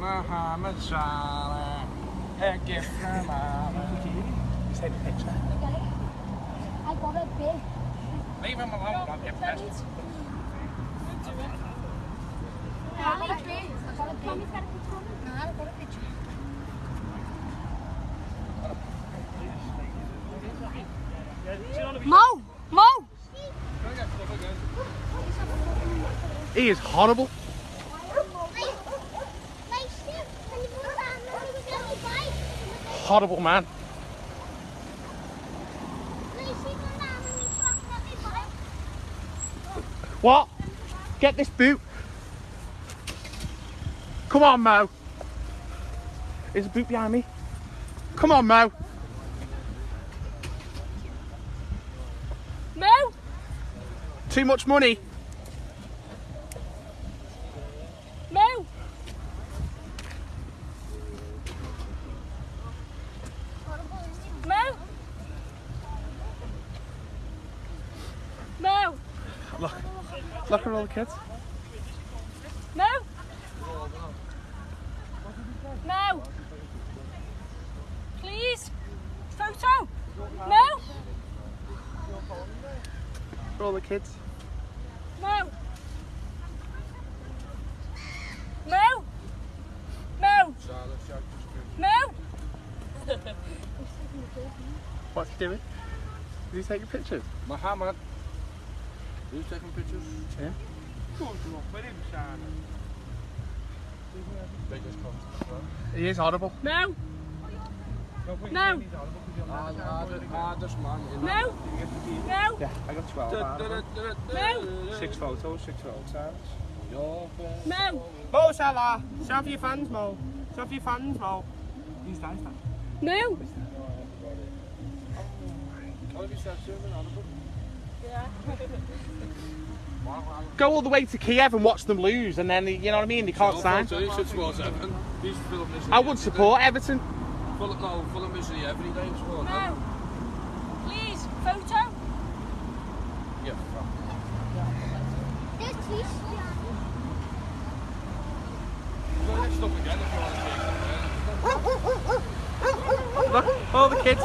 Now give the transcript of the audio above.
Muhammad Salah, a gift from Allah. Just take a picture. I got a big. Leave him alone, don't get pissed. How? I got a big. Mommy's got a picture on it. No, I got a picture. Mo! Mo! He is horrible. Horrible man. What? Get this boot. Come on, Mo. There's a boot behind me. Come on, Mo. Mo! Too much money. Mo! Mo! Mo! Look. Look at all the kids. Mo! Mo! Please! Photo! Mo! For all the kids. Mo! Mo! Mo! Mo! What's he doing? Is he taking pictures? Muhammad. Who's taking pictures? Yeah. Biggest cunt. He is horrible. No! No! Hardest man in No! No! Yeah, I got 12 out of them. No! Six photos, six photos. Your best. No! Mo Salah, shout for your fans, Mo. Shout for your fans, Mo. He's nice, man. No! Can I be self-serving out of them? Go all the way to Kiev and watch them lose, and then, you know what I mean, they can't sign. So you should support Everton. He's full of misery. I would support Everton. Full no, full of misery every day. Support No! them. Please! Photo! Yeah, fuck. There's two Go next up again if you want to take them. Look, all the kids.